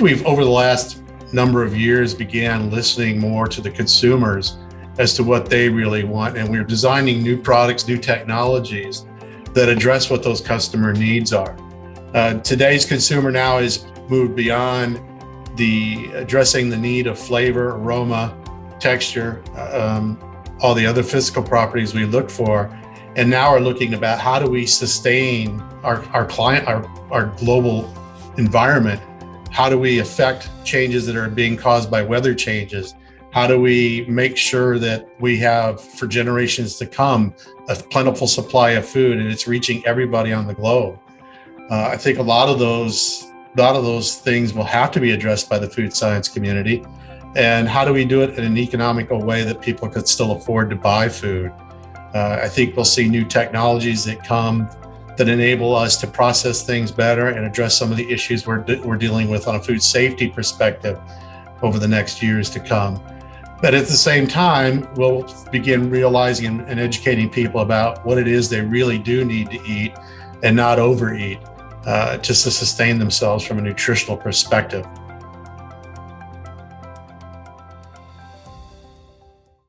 we've, over the last number of years, began listening more to the consumers as to what they really want. And we're designing new products, new technologies that address what those customer needs are. Uh, today's consumer now is moved beyond the addressing the need of flavor, aroma, texture, um, all the other physical properties we look for, and now are looking about how do we sustain our, our client, our, our global environment? How do we affect changes that are being caused by weather changes? How do we make sure that we have, for generations to come, a plentiful supply of food and it's reaching everybody on the globe? Uh, I think a lot of those, a lot of those things will have to be addressed by the food science community. And how do we do it in an economical way that people could still afford to buy food? Uh, I think we'll see new technologies that come that enable us to process things better and address some of the issues we're, we're dealing with on a food safety perspective over the next years to come. But at the same time, we'll begin realizing and, and educating people about what it is they really do need to eat and not overeat uh, just to sustain themselves from a nutritional perspective.